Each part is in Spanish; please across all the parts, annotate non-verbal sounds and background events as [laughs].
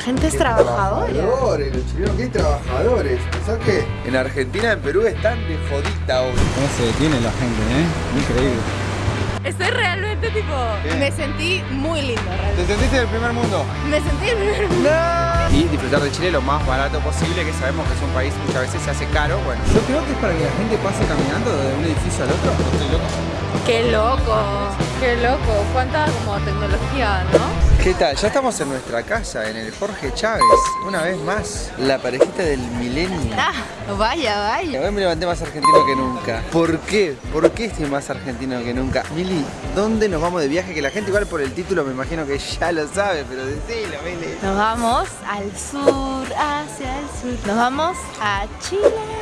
La gente es trabajadora. Trabajadores, los chilenos, ¿qué trabajadores? ¿Pensás que en Argentina, en Perú están de jodita hoy? ¿Cómo se detiene la gente, eh? Increíble. Estoy realmente tipo... ¿Qué? Me sentí muy lindo, realmente. ¿Te sentiste del primer mundo? Me sentí el primer mundo. Y disfrutar de Chile lo más barato posible, que sabemos que es un país muchas veces se hace caro. Bueno, Yo creo que es para que la gente pase caminando de un edificio al otro. ¿o Estoy loco. Qué loco, qué loco. Cuánta como tecnología, ¿no? ¿Qué tal? Ya estamos en nuestra casa, en el Jorge Chávez. Una vez más, la parejita del milenio. Ah, vaya, vaya. Hoy me levanté más argentino que nunca. ¿Por qué? ¿Por qué estoy más argentino que nunca? Mili, ¿dónde nos vamos de viaje? Que la gente igual por el título me imagino que ya lo sabe, pero decilo, Mili. Nos vamos al sur, hacia el sur. Nos vamos a Chile.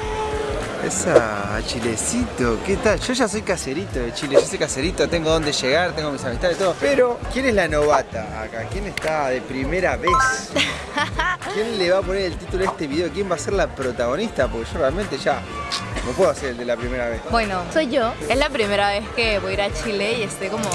Esa, Chilecito, ¿qué tal? Yo ya soy caserito de Chile, yo soy caserito, tengo dónde llegar, tengo mis amistades, todo. Pero, ¿quién es la novata acá? ¿Quién está de primera vez? [laughs] ¿Quién le va a poner el título a este video? ¿Quién va a ser la protagonista? Porque yo realmente ya no puedo hacer el de la primera vez. Bueno, soy yo. Es la primera vez que voy a ir a Chile y estoy como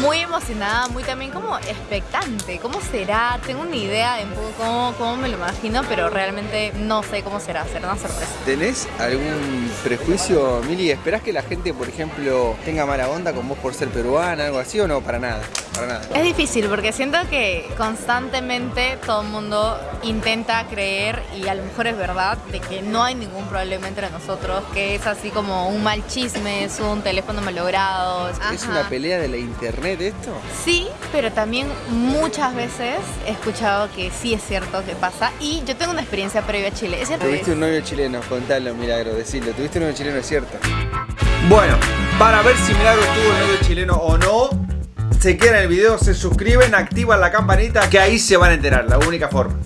muy emocionada, muy también como expectante. ¿Cómo será? Tengo una idea de un poco cómo, cómo me lo imagino, pero realmente no sé cómo será. Será una sorpresa. ¿Tenés algún prejuicio, Mili? ¿Esperás que la gente, por ejemplo, tenga mala onda con vos por ser peruana, algo así o no? Para nada, para nada. Es difícil porque siento que constantemente todo el mundo intenta creer y a lo mejor es verdad de que no hay ningún problema entre nosotros, que es así como un mal chisme, es un teléfono malogrado. ¿Es una pelea de la internet esto? Sí, pero también muchas veces he escuchado que sí es cierto que pasa y yo tengo una experiencia previa a Chile. Tuviste un novio chileno, contalo, Milagro, decilo. Tuviste un novio chileno, es cierto. Bueno, para ver si Milagro tuvo un novio chileno o no, se quedan en el video, se suscriben, activan la campanita, que ahí se van a enterar, la única forma.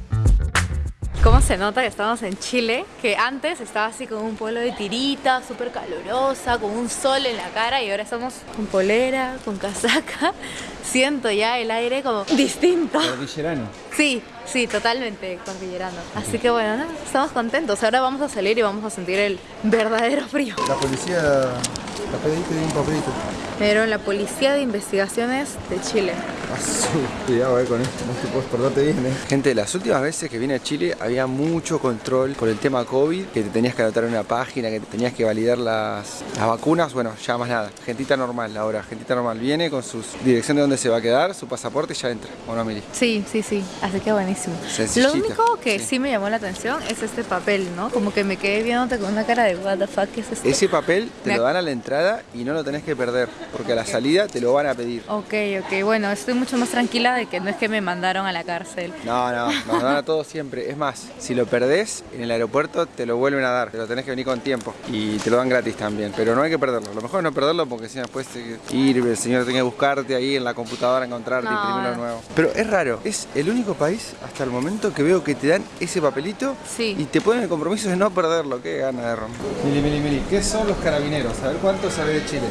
¿Cómo se nota que estamos en Chile? Que antes estaba así con un pueblo de tirita, súper calurosa, con un sol en la cara y ahora estamos con polera, con casaca. [laughs] Siento ya el aire como distinto. Cordillerano. Sí, sí, totalmente cordillerano. Así que bueno, ¿no? estamos contentos. Ahora vamos a salir y vamos a sentir el verdadero frío. La policía, la pediste de un papelito. Dieron la Policía de Investigaciones de Chile. [laughs] Cuidado eh, con esto, no te puedes portarte bien eh. Gente, las últimas veces que vine a Chile había mucho control por el tema COVID, que te tenías que anotar en una página, que te tenías que validar las, las vacunas, bueno, ya más nada. Gentita normal ahora, gentita normal viene con su dirección de dónde se va a quedar, su pasaporte y ya entra. ¿O no, Mili? Sí, sí, sí. Así que buenísimo. Sencillita. Lo único que Sí. sí. me llamó la atención es este papel, ¿no? Como que me quedé viéndote con una cara de what the fuck, ¿qué es esto? Ese papel te Me lo dan a la entrada y no lo tenés que perder, porque a la salida te lo van a pedir. Ok, ok, bueno, estoy mucho más tranquila de que no es que me mandaron a la cárcel. No, no, nos dan a todos siempre. Es más, si lo perdés en el aeropuerto, te lo vuelven a dar. Te lo tenés que venir con tiempo. Y te lo dan gratis también. Pero no hay que perderlo. Lo mejor es no perderlo porque si no después te- ir, el señor tiene que buscarte ahí en la computadora, encontrarte, No. imprimirlo de nuevo. Pero es raro. Es el único país hasta el momento que veo que te dan ese papelito Sí. y te ponen el compromiso de no perderlo. Qué gana de romper. Mili, mili, mili. ¿Qué son los carabineros? A ver cuánto sabe de Chile.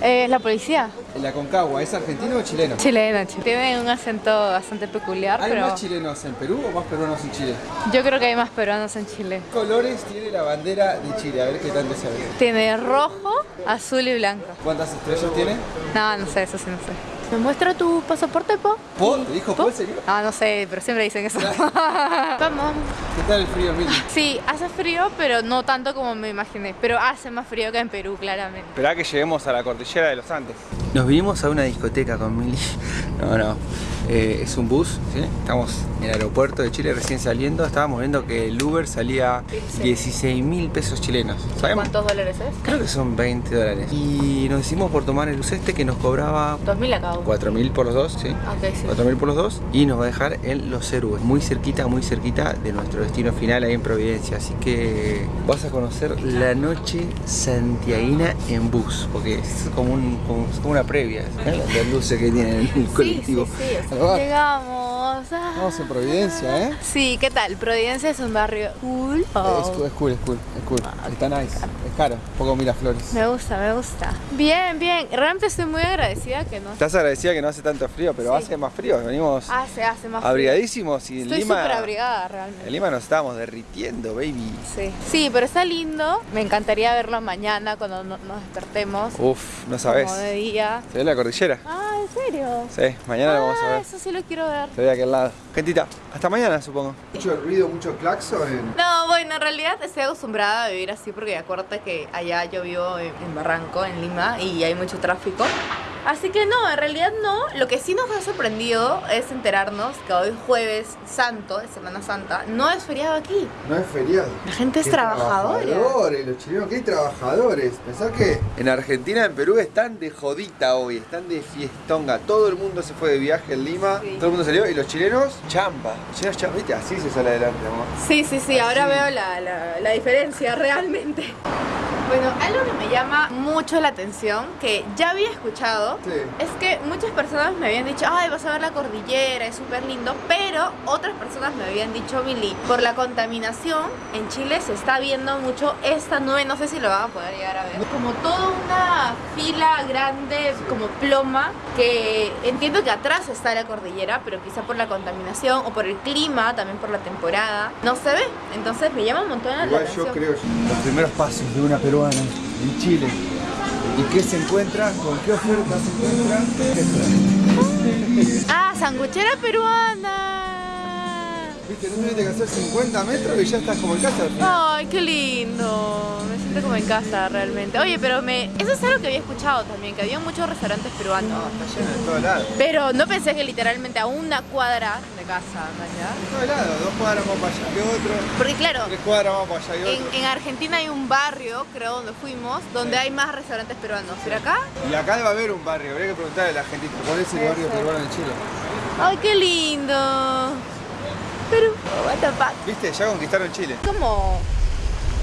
Eh, ¿La policía? ¿La Concagua es argentino o chileno? Chilena, chi- tiene un acento bastante peculiar, ¿Hay pero más chilenos en Perú o más peruanos en Chile? yo creo que hay más peruanos en Chile. ¿Qué colores tiene la bandera de Chile? A ver qué tanto sabes. Tiene rojo, azul y blanco. ¿Cuántas estrellas tiene? No, no sé, eso sí no sé. ¿Me muestra tu pasaporte, Po? ¿Po? ¿Te dijo Po, en serio? Ah, no sé, pero siempre dicen eso. [laughs] Vamos. ¿Qué tal el frío, Mili? Sí, hace frío, pero no tanto como me imaginé. Pero hace más frío que en Perú, claramente. Esperá que lleguemos a la cordillera de los Andes. Nos vinimos a una discoteca con Mili. [laughs] No, no. Eh, es un bus, ¿sí? Estamos en el aeropuerto de Chile recién saliendo. Estábamos viendo que el Uber salía 16 mil pesos chilenos. ¿Sabemos? ¿Cuántos dólares es? Creo que son 20 dólares. Y nos hicimos por tomar el bus este que nos cobraba 2000 a cada uno. 4 mil por los dos, ¿sí? Ok, sí. 4 mil por los dos y nos va a dejar en Los Héroes, muy cerquita, muy cerquita de nuestro destino final ahí en Providencia. Así que vas a conocer la noche santiaguina en bus, porque es como, un, como, es como una previa, ¿eh? las luces que tiene el colectivo. Sí, sí, sí. Ahí va. Llegamos. Ah. Vamos en Providencia, ¿eh? Sí, ¿qué tal? Providencia es un barrio cool. Oh. Es, cool, es cool, es cool, es cool. Está nice. Es caro. Un poco Miraflores. Me gusta, me gusta. Bien, bien. Realmente estoy muy agradecida que no... Estás agradecida que no hace tanto frío, pero Sí. hace más frío. Venimos Hace, hace más frío. abrigadísimos y en Estoy Lima. súper abrigada realmente. En Lima nos estábamos derritiendo, baby. Sí. sí, pero está lindo. Me encantaría verlo mañana cuando no- nos despertemos. Uf, no sabes. Como de día. ¿Se ve la cordillera? Ah, ¿en serio? Sí, mañana lo vamos a Ah, ver. eso sí lo quiero ver. Se ve de lado. Gentita, hasta mañana supongo. Mucho ruido, mucho claxon. No, bueno, en realidad estoy acostumbrada a vivir así porque acuérdate que allá yo vivo en Barranco, en Lima, y hay mucho tráfico. Así que no, en realidad no. Lo que sí nos ha sorprendido es enterarnos que hoy jueves santo, de Semana Santa, no es feriado aquí. No es feriado. La gente es trabajadora. Trabajadores, los chilenos, qué trabajadores. Pensá que en Argentina, en Perú están de jodita hoy, están de fiestonga. Todo el mundo se fue de viaje en Lima, Sí. todo el mundo salió y los chilenos, chamba. Los chilenos, chamba, ¿viste? Así se sale adelante, amor. Sí, sí, sí, ahora veo la, la- la diferencia realmente. [laughs] Bueno, algo que me llama mucho la atención, que ya había escuchado, Sí. es que muchas personas me habían dicho, ay, vas a ver la cordillera, es súper lindo, pero otras personas me habían dicho, Billy, por la contaminación en Chile se está viendo mucho esta nube, no sé si lo van a poder llegar a ver, como toda una fila grande, como ploma, que entiendo que atrás está la cordillera, pero quizá por la contaminación o por el clima, también por la temporada, no se ve, entonces me llama un montón la Igual atención. yo creo los primeros pasos de una peruana en Chile. ¿Y qué se encuentra? ¿Con qué oferta se encuentra? Ah, sanguchera peruana. Viste, no tuviste que hacer 50 metros y ya estás como en casa. Ay, qué lindo. Me siento como en casa realmente. Oye, pero me eso es algo que había escuchado también, que había muchos restaurantes peruanos. Está lleno de todos lados. Pero no pensé que literalmente a una cuadra de casa, ¿no? De todos lados, dos cuadras más para allá que otro, Porque claro, tres cuadras más para allá que en, otro. en Argentina hay un barrio, creo, donde fuimos, donde hay más restaurantes peruanos. ¿Pero acá? Y acá debe haber un barrio, habría que preguntarle a la gente cuál es el barrio peruano en Chile. Ay, qué lindo. Perú, what the fuck. ¿Viste? Ya conquistaron Chile. como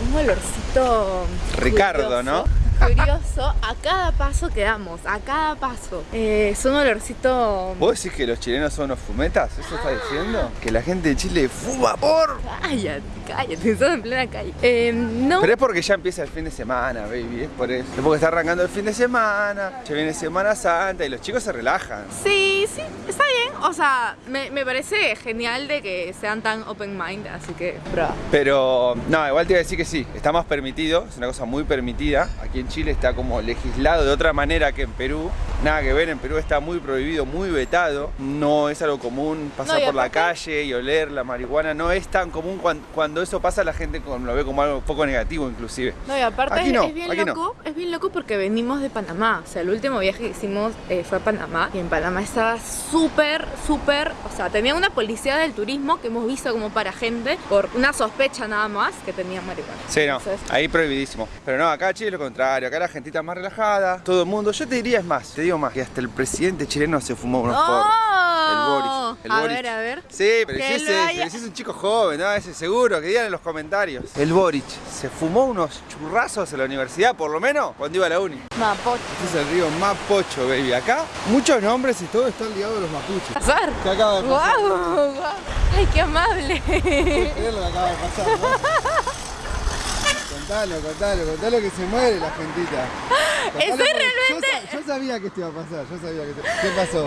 un olorcito Ricardo, curioso, Curioso a cada paso que damos, a cada paso. Eh, es un olorcito. ¿Vos decís que los chilenos son unos fumetas? ¿Eso estás diciendo? Que la gente de Chile fuma por. Cállate, cállate, estamos en plena calle. Eh, no. Pero es porque ya empieza el fin de semana, baby, es por eso. Es porque está arrancando el fin de semana, ya viene Semana Santa y los chicos se relajan. Sí, sí, está bien. O sea, me, me parece genial de que sean tan open mind, así que, bro. Pero, no, igual te iba a decir que sí, está más permitido, es una cosa muy permitida. Aquí en Chile está como legislado de otra manera que en Perú. Nada que ver, en Perú está muy prohibido, muy vetado. No es algo común pasar No, por la calle y oler la marihuana. No es tan común cuan- cuando, eso pasa, la gente lo ve como algo poco negativo, inclusive. No, y aparte Aquí es, no, es bien aquí no. loco, es bien loco porque venimos de Panamá. O sea, el último viaje que hicimos eh, fue a Panamá y en Panamá estaba súper, súper, o sea, tenía una policía del turismo que hemos visto como para gente por una sospecha nada más que tenía marihuana. Sí, no, Entonces, ahí prohibidísimo. Pero no, acá Chile es lo contrario, acá la gentita más relajada, todo el mundo. Yo te diría es más, te digo más, que hasta el presidente chileno se fumó unos porros. El Boris. El ¡Oh! a Boris. ver, a ver. Sí, pero si haya- es un chico joven, ¿no? Ese seguro, que digan en los comentarios. El Boric se fumó unos churrazos en la universidad, por lo menos, cuando iba a la uni. Mapocho. Este es el río Mapocho, baby. Acá, muchos nombres y todo están ligados a los mapuches. Pasar. ¿Qué acaba de pasar? ¡Guau! guau. ¡Ay, qué amable! [laughs] Es lo que acaba de pasar, ¿no? [laughs] Contalo, contalo, contalo que se muere la gentita. Estoy realmente- Yo, sa- yo sabía que esto iba a pasar, yo sabía que esto... ¿Qué pasó?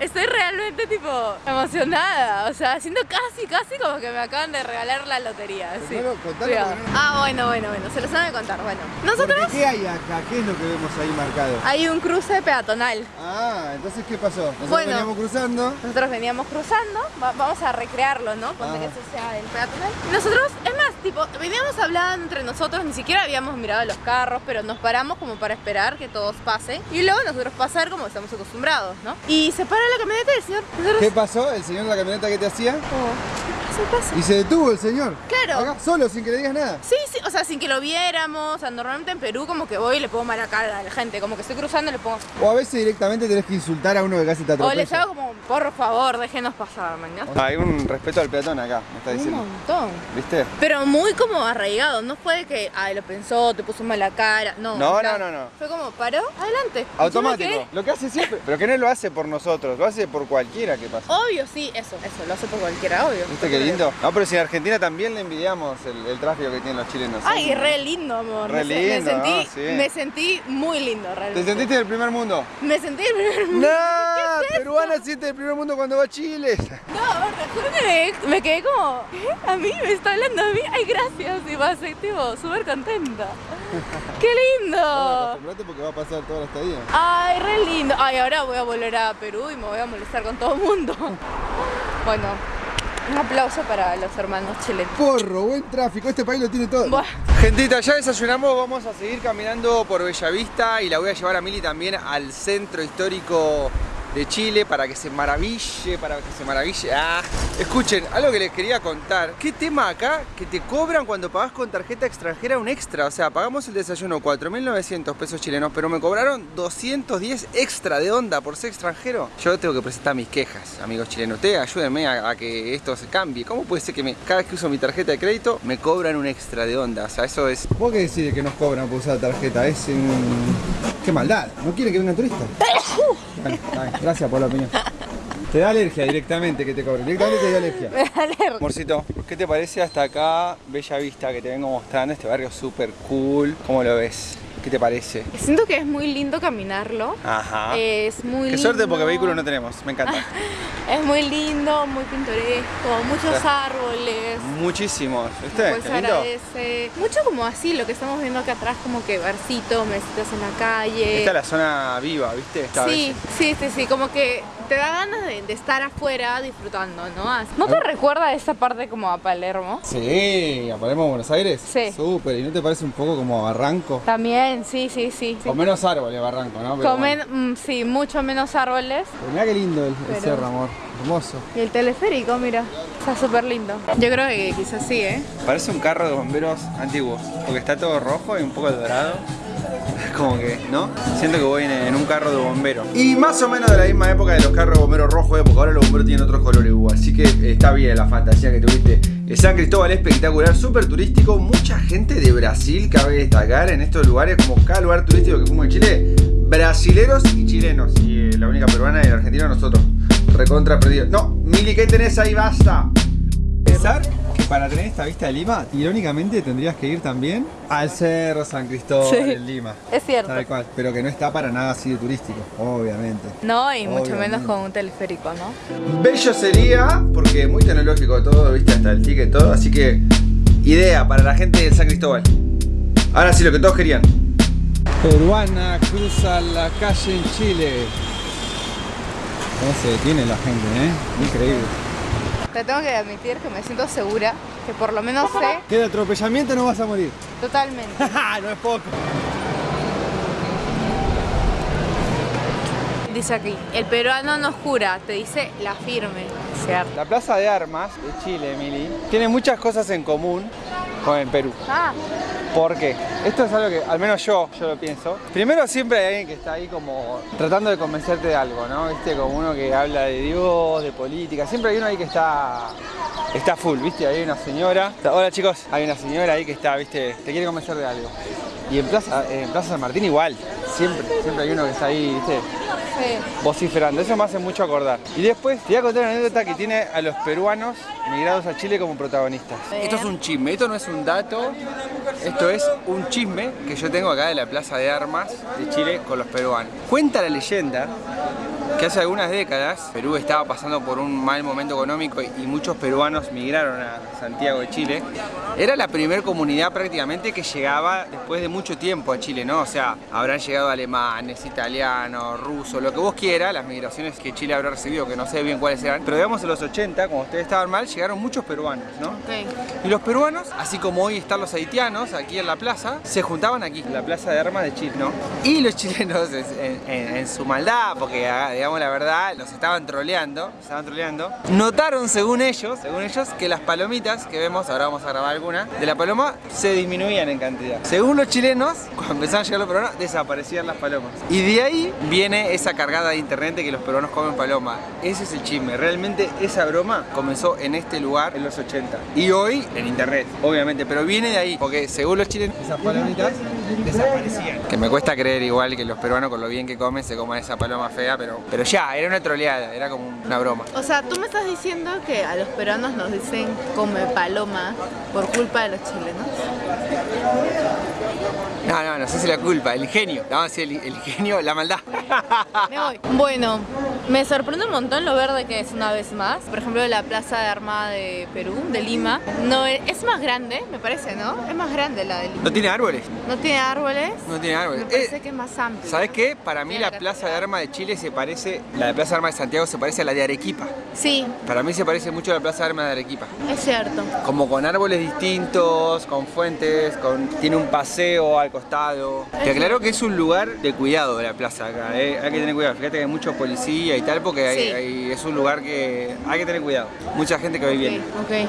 Estoy realmente tipo emocionada. O sea, siento casi, casi como que me acaban de regalar la lotería. Sí. Contalo no- Ah, bueno, bueno, bueno. Se los van a contar. Bueno, Porque, nosotros ¿Qué hay acá? ¿Qué es lo que vemos ahí marcado? hay un cruce peatonal. Ah, entonces ¿qué pasó? Nosotros Bueno. veníamos cruzando. Nosotros veníamos cruzando, va- vamos a recrearlo, ¿no? Ponte Ah. que eso sea el peatonal. Nosotros, es más, tipo, veníamos hablando entre nosotros, ni siquiera habíamos mirado los carros, pero nos paramos como para esperar que todos pasen. Y luego nosotros pasar como estamos acostumbrados, ¿no? Y se para la camioneta del señor. Nosotros, ¿Qué pasó? ¿El señor de la camioneta que te hacía? como, Y se detuvo el señor. Claro. Acá, solo, sin que le digas nada. Sí, sí, o sea, sin que lo viéramos. O sea, normalmente en Perú como que voy y le pongo mala cara a la gente. Como que estoy cruzando y le pongo... O a veces directamente tenés que insultar a uno que casi te O atropella. les hago como, por favor, déjenos pasar, mañana. Hay un respeto al peatón acá, me está Un diciendo. montón. ¿Viste? Pero muy como arraigado, no fue que, ay, lo pensó, te puso mala cara, no. No, no, no, no. Fue como, paró, adelante. Automático. Lo que hace siempre. Pero que no lo hace por nosotros, lo hace por cualquiera que pasa. Obvio, sí, eso, eso, lo hace por cualquiera, obvio. Viste que lindo. No, pero si en Argentina también le envidiamos el, el tráfico que tienen los chilenos. Ay, re lindo, amor. Re me, lindo, me sentí, ¿no? Sí. me sentí muy lindo, ¿Te realmente. sentiste del primer mundo? Me sentí el primer mundo. [laughs] ¡No! Peruana siente del primer mundo cuando va a Chile. No, amor, te juro que me, me quedé como, ¿qué? ¿A mí? ¿Me está hablando a mí? Ay, gracias. Y pasé, tipo, súper contenta. [laughs] ¡Qué lindo! Acostumbrate porque va a pasar toda la estadía. Ay, re lindo. Ay, ahora voy a volver a Perú y me voy a molestar con todo el mundo. [laughs] Bueno, un aplauso para los hermanos chilenos. Porro, buen tráfico, este país lo tiene todo. Bueno, Gentita, ya desayunamos, vamos a seguir caminando por Bellavista y la voy a llevar a Mili también al centro histórico de Chile para que se maraville, para que se maraville. Ah, escuchen, algo que les quería contar. ¿Qué tema acá que te cobran cuando pagas con tarjeta extranjera un extra? O sea, pagamos el desayuno 4.900 pesos chilenos, pero me cobraron 210 extra de onda por ser extranjero. Yo tengo que presentar mis quejas, amigos chilenos. Ustedes ayúdenme a, a que esto se cambie. ¿Cómo puede ser que me- cada vez que uso mi tarjeta de crédito me cobran un extra de onda? O sea, eso es ¿Vos qué decís de que nos cobran por usar tarjeta? Es un... ¡Qué maldad! ¿No quieren que vengan turistas? [laughs] Bueno, gracias por la opinión. Te da alergia directamente que te cobren. Directamente te da alergia. [laughs] me da alergia. Amorcito, ¿qué te parece hasta acá Bella Vista que te vengo mostrando? Este barrio súper cool. ¿Cómo lo ves? ¿Qué te parece? Siento que es muy lindo caminarlo. Ajá. Es muy. Qué lindo. suerte porque vehículo no tenemos. Me encanta. [laughs] Es muy lindo, muy pintoresco, muchos Sí. árboles. Muchísimos. ¿Viste? Pues agradece. Mucho como así, lo que estamos viendo acá atrás, como que barcitos, mesitas en la calle. Esta es la zona viva, ¿viste? Esta Sí, vez. sí, sí, sí, como que te da ganas de, de estar afuera disfrutando, ¿no? Así- ¿No te recuerda esa parte como a Palermo? Sí, ¿a Palermo, Buenos Aires? Sí. Súper, ¿y no te parece un poco como Barranco? También, sí, sí, sí. sí. Con menos árboles Barranco, ¿no? Pero Comen, bueno. mm, sí, mucho menos árboles. Pero mirá qué lindo el, cerro, amor. Hermoso. Y el teleférico, mira, está súper lindo. Yo creo que quizás sí, ¿eh? Parece un carro de bomberos antiguo. Porque está todo rojo y un poco dorado. [laughs] Como que, ¿no? Siento que voy en, un carro de bombero. Y más o menos de la misma época de los carros de bomberos rojos, ¿eh? porque ahora los bomberos tienen otros colores. Así que está bien la fantasía que tuviste. Eh, San Cristóbal es espectacular, súper turístico. Mucha gente de Brasil cabe destacar en estos lugares, como cada lugar turístico que fuimos en Chile. Brasileros y chilenos. Y eh, la única peruana y la argentina nosotros. Recontra perdido. No, Mili, ¿qué tenés ahí? Basta. Que para tener esta vista de Lima, irónicamente tendrías que ir también al Cerro San Cristóbal Sí. en Lima. Es cierto. Tal cual, pero que no está para nada así de turístico, obviamente. No, y mucho menos con un teleférico, ¿no? Bello sería, porque muy tecnológico todo, viste, hasta el ticket, todo. Así que, idea para la gente del San Cristóbal. Ahora sí, lo que todos querían. Peruana cruza la calle en Chile. ¿Cómo se detiene la gente, eh? Increíble. Te tengo que admitir que me siento segura, que por lo menos sé Que de atropellamiento no vas a morir. totalmente. [laughs] no es poco. Dice aquí, el peruano no jura, te dice la firme. La Plaza de Armas de Chile, Emily, tiene muchas cosas en común con el Perú. Ah, ¿Por qué? Esto es algo que, al menos yo, yo lo pienso. Primero siempre hay alguien que está ahí como tratando de convencerte de algo, ¿no? Viste, como uno que habla de Dios, de política. Siempre hay uno ahí que está, está full, ¿viste? Hay una señora. Hola chicos, hay una señora ahí que está, ¿viste? Te quiere convencer de algo. Y en Plaza, en Plaza San Martín igual. Siempre, siempre hay uno que está ahí, ¿viste? sí. vociferando. Eso me hace mucho acordar. Y después te voy a contar una anécdota que tiene a los peruanos migrados a Chile como protagonistas. Esto es un chisme, esto no es un dato, esto es un chisme que yo tengo acá de la Plaza de Armas de Chile con los peruanos. Cuenta la leyenda que hace algunas décadas Perú estaba pasando por un mal momento económico y muchos peruanos migraron a Santiago de Chile. Era la primera comunidad prácticamente que llegaba después de mucho tiempo a Chile, ¿no? O sea, habrán llegado alemanes, italianos, rusos, lo que vos quieras, las migraciones que Chile habrá recibido, que no sé bien cuáles eran. Pero digamos en los 80, como ustedes estaban mal, llegaron muchos peruanos, ¿no? Ok. Y los peruanos, así como hoy están los haitianos aquí en la plaza, se juntaban aquí, en la plaza de armas de Chile, ¿no? Y los chilenos, en, en- en su maldad, porque ah, digamos la verdad, los estaban troleando, estaban troleando, notaron según ellos, según ellos, que las palomitas que vemos, ahora vamos a grabar alguna, de la paloma se disminuían en cantidad. Según los chilenos, [laughs] cuando empezaron a llegar los peruanos, desaparecían las palomas. Y de ahí viene esa cargada de internet de que los peruanos comen paloma. Ese es el chisme. Realmente esa broma comenzó en este lugar en los 80. Y hoy en internet, obviamente. Pero viene de ahí. Porque según los chilenos, Esas palomitas desaparecían. Que me cuesta creer igual que los peruanos con lo bien que comen se coman esa paloma fea, pero, pero ya, era una troleada, era como una broma. O sea, tú me estás diciendo que a los peruanos nos dicen come paloma por culpa de los chilenos. No, no, no sé si la culpa, el ingenio. Vamos a decir el, el ingenio, la maldad. Me voy. Bueno, me sorprende un montón lo verde que es una vez más. Por ejemplo, la Plaza de Armada de Perú, de Lima. No, es más grande, me parece, ¿no? Es más grande la de Lima. ¿No tiene árboles? No tiene árboles. No tiene árboles. Me parece Eh, que es más amplio. ¿Sabes qué? Para mí Tiene la la Plaza de. Armas de Chile se parece, la de Plaza de Armas de Santiago se parece a la de Arequipa. Sí, Para mí se parece mucho a la Plaza de Armas de Arequipa. es cierto. Como con árboles distintos, con fuentes, con tiene un paseo al costado. Te aclaro que es un lugar de cuidado la plaza acá, ¿eh? hay que tener cuidado. Fíjate que hay muchos policías y tal porque hay- Sí. hay- es un lugar que hay que tener cuidado. Mucha gente que va y viene. Ok, ok.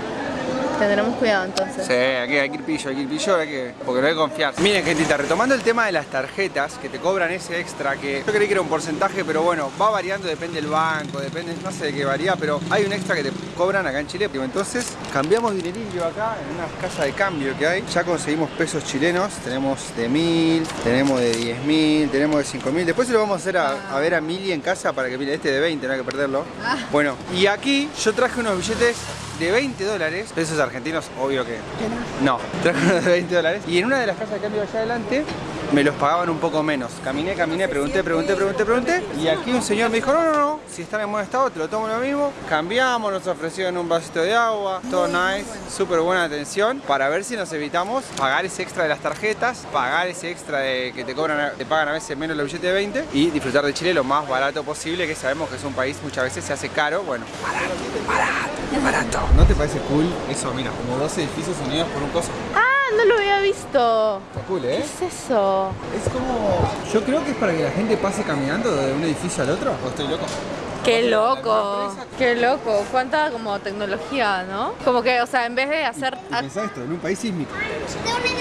Tendremos cuidado entonces. Sí, aquí hay que ir pillo, hay que ir pillo, hay que, porque no hay que confiar. Miren, gentita, retomando el tema de las tarjetas, que te cobran ese extra, que yo creí que era un porcentaje, pero bueno, va variando, depende del banco, depende, no sé de qué varía, pero hay un extra que te cobran acá en Chile. Entonces, cambiamos dinerillo acá, en una casa de cambio que hay. Ya conseguimos pesos chilenos, tenemos de mil, tenemos de 10 mil, tenemos de 5 mil. Después se lo vamos a hacer a, a ver a Mili en casa para que mire, este de 20, no hay que perderlo. Bueno, y aquí yo traje unos billetes de 20 dólares, pesos argentinos, obvio que no, traje unos de 20 dólares. Y en una de las casas de cambio allá adelante me los pagaban un poco menos. Caminé, caminé, pregunté, pregunté, pregunté, pregunté y aquí un señor me dijo, no, no, no, si están en buen estado te lo tomo lo mismo. Cambiamos, nos ofrecieron un vasito de agua, todo nice, súper buena atención para ver si nos evitamos pagar ese extra de las tarjetas, pagar ese extra de que te cobran, te pagan a veces menos los billetes de 20 y disfrutar de Chile lo más barato posible, que sabemos que es un país muchas veces se hace caro, bueno, barato, barato, barato. ¿No te parece cool eso? Mira, como dos edificios unidos por un coso. No lo había visto. Está cool, ¿Qué ¿eh? es eso? Es como... Yo creo que es para que la gente pase caminando de un edificio al otro. ¿O estoy loco? Qué loco, qué loco, cuánta como tecnología, ¿no? Como que, o sea, en vez de hacer... Y pensá esto, en un país sísmico.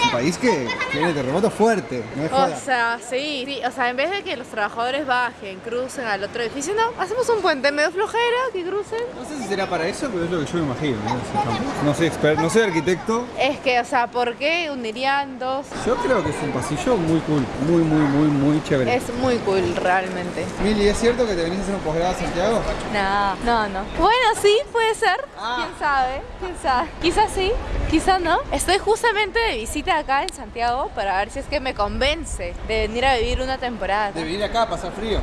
Un país que tiene terremoto fuerte, no es O joda. sea, sí, sí, o sea, en vez de que los trabajadores bajen, crucen al otro edificio, no, hacemos un puente medio flojera, que crucen. No sé si será para eso, pero es lo que yo me imagino. No, no soy experto, no soy arquitecto. Es que, o sea, ¿por qué unirían dos? Yo creo que es un pasillo muy cool, muy, muy, muy, muy chévere. Es muy cool, realmente. Mili, ¿es cierto que te venís a hacer un posgrado a Santiago? No, no, no. Bueno, sí, puede ser. Ah. ¿Quién sabe? ¿Quién sabe? Quizás sí, quizás no. Estoy justamente de visita acá en Santiago para ver si es que me convence de venir a vivir una temporada. De venir acá a pasar frío.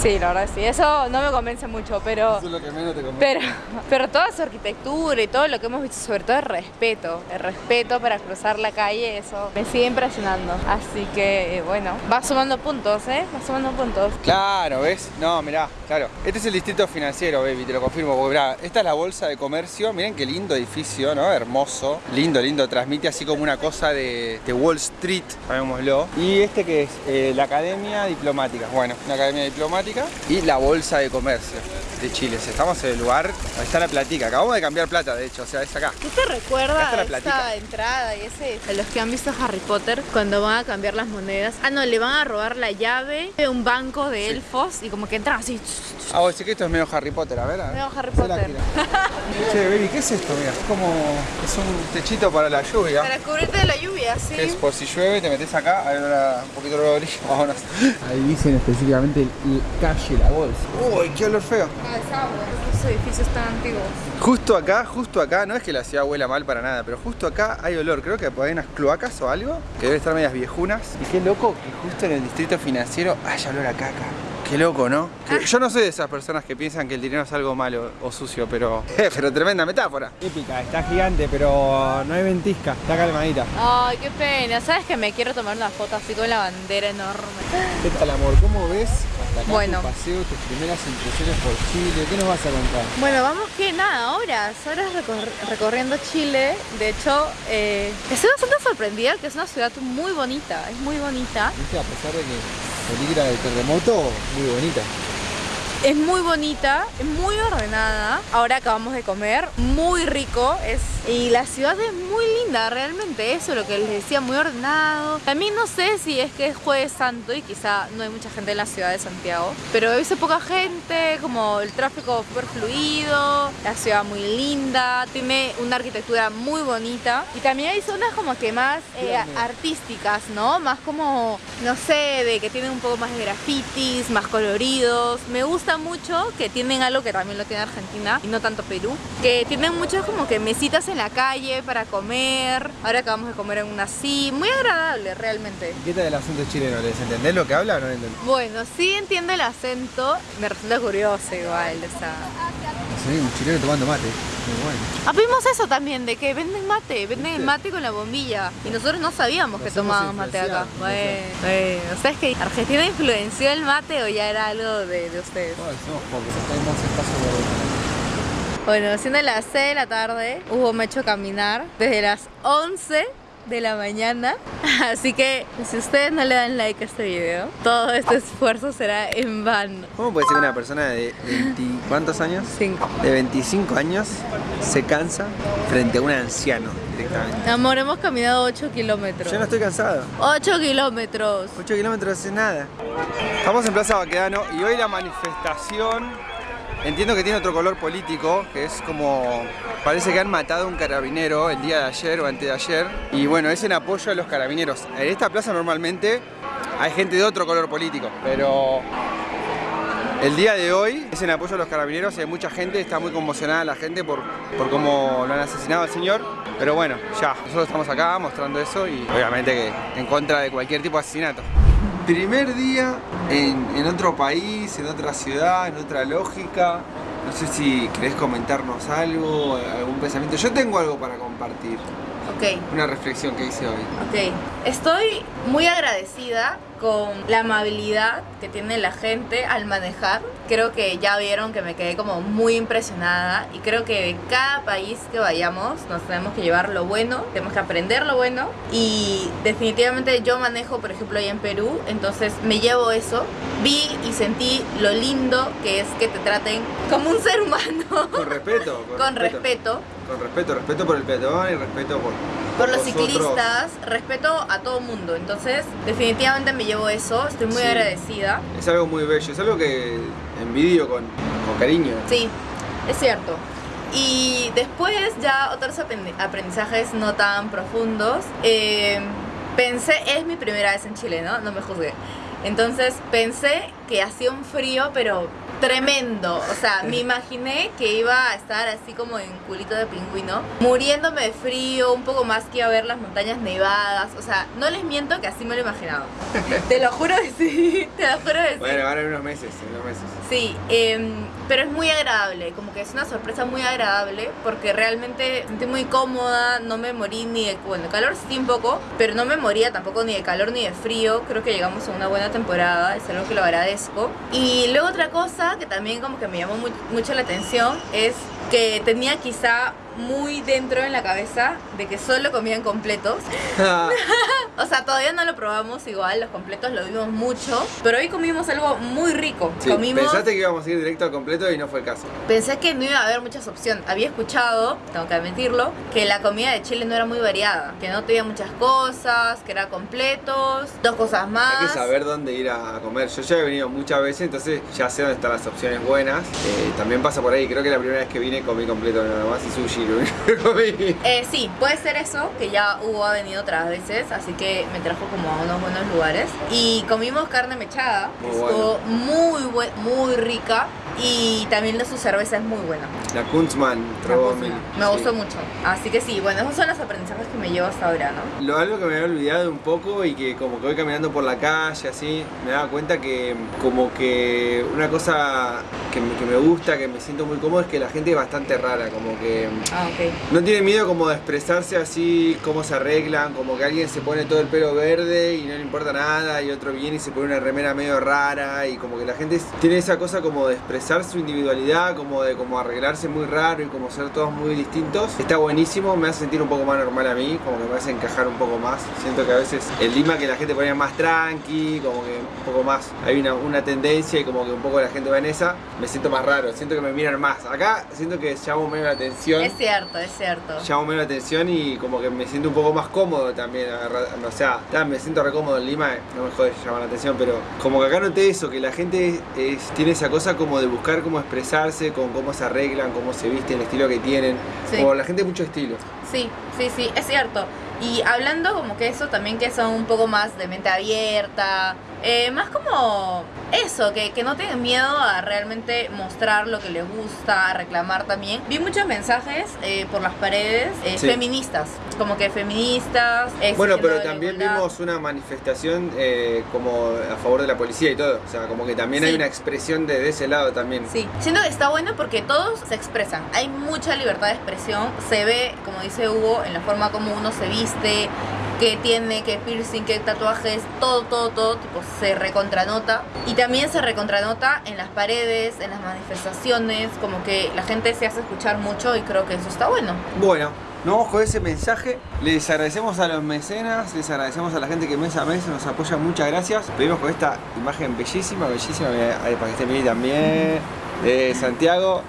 Sí, la verdad sí. Eso no me convence mucho, pero... Eso es lo que menos te convence. Pero, pero toda su arquitectura y todo lo que hemos visto, sobre todo el respeto, el respeto para cruzar la calle, eso me sigue impresionando. Así que, eh, bueno, va sumando puntos, ¿eh? Va sumando puntos. Claro, ¿ves? No, mirá, claro. Este es el distrito financiero, baby, te lo confirmo. Porque, mirá, esta es la bolsa de comercio. Miren qué lindo edificio, ¿no? Hermoso. Lindo, lindo. Transmite así como una cosa de, de Wall Street, llamémoslo. Y este que es Eh, la Academia Diplomática. Bueno, una Academia Diplomática. Y la bolsa de comercio de Chile. Estamos en el lugar, ahí está la platica. Acabamos de cambiar plata, de hecho, o sea, es acá. ¿Tú te está la esta platica. entrada y ese? A los que han visto Harry Potter cuando van a cambiar las monedas. Ah, no, le van a robar la llave de un banco de elfos y como que entran así. Ah, vos decís que esto es medio Harry Potter, a ver. a ver. Medio Harry Potter. Che, baby, ¿qué es esto? Mira, es como... Es un techito para la lluvia. Para cubrirte de la lluvia, sí. Que es por si llueve, te metes acá, a ver ahora un poquito de brillo. Vámonos. Ahí dicen específicamente el- calle La Bolsa. Uy, qué olor feo. Ah, es agua. Esos edificios tan antiguos. Justo acá, justo acá, no es que la ciudad huela mal para nada, pero justo acá hay olor. Creo que hay unas cloacas o algo que deben estar medias viejunas. Y qué loco que justo en el distrito financiero haya olor a caca. Qué loco, ¿no? Que- yo no soy de esas personas que piensan que el dinero es algo malo o sucio, pero. [laughs] pero tremenda metáfora. Épica, está gigante, pero no hay ventisca, está calmadita. Ay, qué pena. ¿Sabes que me quiero tomar una foto así con la bandera enorme? ¿Qué tal, amor? ¿Cómo ves acá Bueno. tu paseo, tus primeras impresiones por Chile? ¿Qué nos vas a contar? Bueno, vamos que nada, horas, horas recor- recorriendo Chile. De hecho, eh, estoy bastante sorprendida que es una ciudad muy bonita, es muy bonita. ¿Viste? A pesar de que peligra del terremoto, muy bonita. Es muy bonita, es muy ordenada. Ahora acabamos de comer, muy rico. Es, y la ciudad es muy linda, realmente. Eso es lo que les decía, muy ordenado. También no sé si es que es Jueves Santo y quizá no hay mucha gente en la ciudad de Santiago. Pero he visto poca gente, como el tráfico súper fluido, la ciudad muy linda, tiene una arquitectura muy bonita. Y también hay zonas como que más eh, artísticas, ¿no? Más como, no sé, de que tienen un poco más de grafitis, más coloridos. Me gusta mucho que tienen algo que también lo tiene Argentina y no tanto Perú, que tienen muchas como que mesitas en la calle para comer. Ahora acabamos de comer en una así, muy agradable realmente. ¿Qué tal el acento chileno? ¿Les entendés lo que habla o no entendés? Bueno, sí entiendo el acento, me resulta curioso igual, o sea... Sí, un chileno tomando mate. Muy bueno. Ah, vimos eso también, de que venden mate, venden el mate con la bombilla. Y nosotros no sabíamos que Nos hemos tomábamos mate acá. Bueno, bueno. O sea, es que Argentina influenció el mate o ya era algo de, de ustedes. Ay, somos pocos, tenemos espacio por Bueno, siendo las 6 de la tarde, Hugo me ha hecho caminar desde las 11 de la mañana. [laughs] Así que si ustedes no le dan like a este video, todo este esfuerzo será en vano. ¿Cómo puede ser que una persona de 20, ¿cuántos años? 5. De 25 años se cansa frente a un anciano directamente. Amor, hemos caminado 8 kilómetros. Yo no estoy cansado. 8 kilómetros. 8 kilómetros es nada. Estamos en Plaza Baquedano y hoy la manifestación entiendo que tiene otro color político, que es como parece que han matado a un carabinero el día de ayer o antes de ayer y bueno, es en apoyo a los carabineros. En esta plaza normalmente hay gente de otro color político, pero el día de hoy es en apoyo a los carabineros, hay mucha gente, está muy conmocionada la gente por, por cómo lo han asesinado al señor. Pero bueno, ya, nosotros estamos acá mostrando eso y obviamente que en contra de cualquier tipo de asesinato. Primer día en, en otro país, en otra ciudad, en otra lógica. No sé si querés comentarnos algo, algún pensamiento. Yo tengo algo para compartir, Ok. una reflexión que hice hoy. Ok, estoy muy agradecida con la amabilidad que tiene la gente al manejar. Creo que ya vieron que me quedé como muy impresionada y creo que de cada país que vayamos nos tenemos que llevar lo bueno, tenemos que aprender lo bueno y definitivamente yo manejo, por ejemplo, ahí en Perú, entonces me llevo eso. Vi y sentí lo lindo que es que te traten como un ser humano, Con respeto. con respeto. Con respeto, respeto por el peatón y respeto por, por los vosotros. ciclistas, respeto a todo mundo. Entonces, definitivamente me llevo eso, estoy muy Sí. agradecida. Es algo muy bello, es algo que envidio con, con cariño. Sí, es cierto. Y después ya otros aprendi- aprendizajes no tan profundos. Eh, pensé, es mi primera vez en Chile, ¿no? No me juzgué. Entonces pensé que hacía un frío, pero tremendo. O sea, me imaginé que iba a estar así como en culito de pingüino, muriéndome de frío, un poco más que iba a ver las montañas nevadas. O sea, no les miento que así me lo imaginaba. [laughs] te lo juro que sí, [laughs] te lo juro que sí. Bueno, ahora en unos meses, en unos meses. Sí, em, pero es muy agradable, como que es una sorpresa muy agradable porque realmente sentí muy cómoda, no me morí ni de, bueno, de calor sí un poco, pero no me moría tampoco ni de calor ni de frío, creo que llegamos a una buena temporada, es algo que lo agradezco. Y luego otra cosa que también como que me llamó mu- mucho la atención es que tenía quizá muy dentro en la cabeza de que solo comían completos. [laughs] O sea, todavía no lo probamos igual, los completos lo vimos mucho, pero hoy comimos algo muy rico. Sí, comimos pensaste que íbamos a ir directo al completo y no fue el caso. Pensé que no iba a haber muchas opciones. Había escuchado, tengo que admitirlo, que la comida de Chile no era muy variada, que no tenía muchas cosas, que era completos, dos cosas más. Hay que saber dónde ir a comer. Yo ya he venido muchas veces, entonces ya sé dónde están las opciones buenas. Eh, también pasa por ahí, creo que la primera vez que vine comí completo nada más y sushi [laughs] Eh, sí, puede ser eso, que ya Hugo ha venido otras veces, así que me trajo como a unos buenos lugares. Y comimos carne mechada, que estuvo muy, buen- muy rica. Y también su cerveza es muy buena. La Kunzman La probó Cosma. mil. Me Sí. gustó mucho. Así que sí, bueno, esos son los aprendizajes que me llevo hasta ahora, ¿no? Lo algo que me había olvidado un poco y que como que voy caminando por la calle así, me daba cuenta que como que una cosa que me, que me gusta, que me siento muy cómodo es que la gente es bastante rara, como que Ah, no tiene miedo como de expresarse así, cómo se arreglan, como que alguien se pone todo el pelo verde y no le importa nada y otro viene y se pone una remera medio rara y como que la gente tiene esa cosa como de expresar su individualidad, como de como arreglarse muy raro y como ser todos muy distintos, está buenísimo, me hace sentir un poco más normal a mí, como que me hace encajar un poco más. Siento que a veces el Lima que la gente ponía más tranqui, como que un poco más, hay una, una tendencia y como que un poco la gente va en esa, me siento más raro, siento que me miran más. Acá siento que llamo menos la atención. Es cierto, es cierto. Llamo menos atención y como que me siento un poco más cómodo también. O sea, me siento re cómodo en Lima, no me jode llamar la atención, pero como que acá noté eso, que la gente es- tiene esa cosa como de buscar cómo expresarse, con cómo se arreglan, cómo se visten, el estilo que tienen. Sí. Como la gente mucho estilo. Sí, sí, sí, es cierto. Y hablando como que eso también que son un poco más de mente abierta, eh, más como eso, que, que no tienen miedo a realmente mostrar lo que les gusta, a reclamar también. Vi muchos mensajes eh, por las paredes eh, Sí. feministas, como que feministas. Bueno, exigiendo pero también vimos una manifestación eh, como a favor de la policía y todo. O sea, como que también hay Sí. una expresión de, de ese lado también. Sí, siento que está bueno porque todos se expresan. Hay mucha libertad de expresión. Se ve, como dice Hugo, en la forma como uno se viste, que tiene, que piercing, que tatuajes, todo, todo, todo, tipo, se recontranota. Y también se recontranota en las paredes, en las manifestaciones, como que la gente se hace escuchar mucho y creo que eso está bueno. Bueno, nos vamos con ese mensaje. Les agradecemos a los mecenas, les agradecemos a la gente que mes a mes nos apoya. Muchas gracias. Pedimos con esta imagen bellísima, bellísima, para que estén bien también, de Santiago.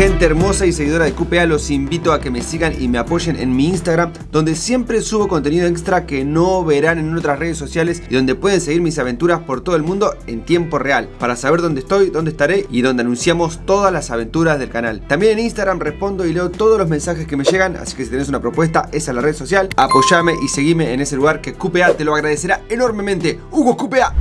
Gente hermosa y seguidora de QPA, los invito a que me sigan y me apoyen en mi Instagram, donde siempre subo contenido extra que no verán en otras redes sociales y donde pueden seguir mis aventuras por todo el mundo en tiempo real, para saber dónde estoy, dónde estaré y donde anunciamos todas las aventuras del canal. También en Instagram respondo y leo todos los mensajes que me llegan, así que si tenés una propuesta, esa es la red social, apoyame y seguime en ese lugar que QPA te lo agradecerá enormemente. Hugo QPA.